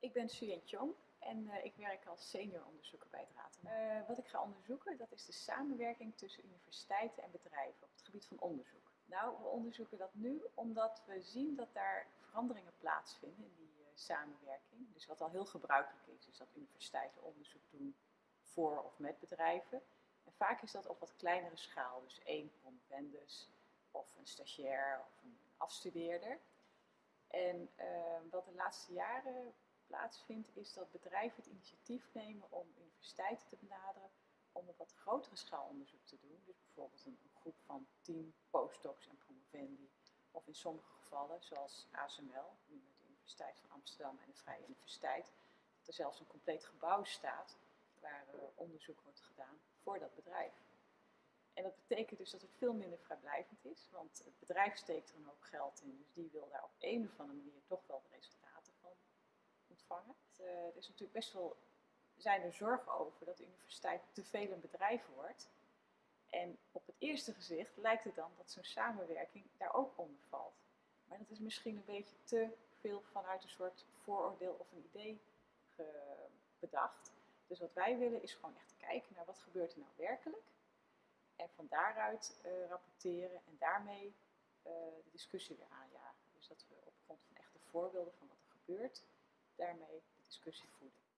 Ik ben Suyen Chong en uh, ik werk als senior onderzoeker bij het Raad. Uh, wat ik ga onderzoeken, dat is de samenwerking tussen universiteiten en bedrijven op het gebied van onderzoek. Nou, we onderzoeken dat nu omdat we zien dat daar veranderingen plaatsvinden in die uh, samenwerking. Dus wat al heel gebruikelijk is, is dat universiteiten onderzoek doen voor of met bedrijven. En vaak is dat op wat kleinere schaal, dus één promovendus of een stagiair of een afstudeerder. En wat de laatste jaren plaatsvindt, is dat bedrijven het initiatief nemen om universiteiten te benaderen om op wat grotere schaal onderzoek te doen. Dus bijvoorbeeld een, groep van 10 postdocs en promovendi. Of in sommige gevallen, zoals ASML, nu met de Universiteit van Amsterdam en de Vrije Universiteit, dat er zelfs een compleet gebouw staat waar uh, onderzoek wordt gedaan voor dat bedrijf. En dat betekent dus dat het veel minder vrijblijvend is, want het bedrijf steekt er een hoop geld in, dus die wil daar op een of andere manier toch wel de resultaten van Uh, er is natuurlijk best wel, zijn er zorgen over dat de universiteit te veel een bedrijf wordt. En op het eerste gezicht lijkt het dan dat zo'n samenwerking daar ook onder valt. Maar dat is misschien een beetje te veel vanuit een soort vooroordeel of een idee bedacht. Dus wat wij willen is gewoon echt kijken naar wat gebeurt er nou werkelijk. En van daaruit uh, rapporteren en daarmee uh, de discussie weer aanjagen. Dus dat we op grond van echte voorbeelden van wat er gebeurt, daarmee de discussie voeden.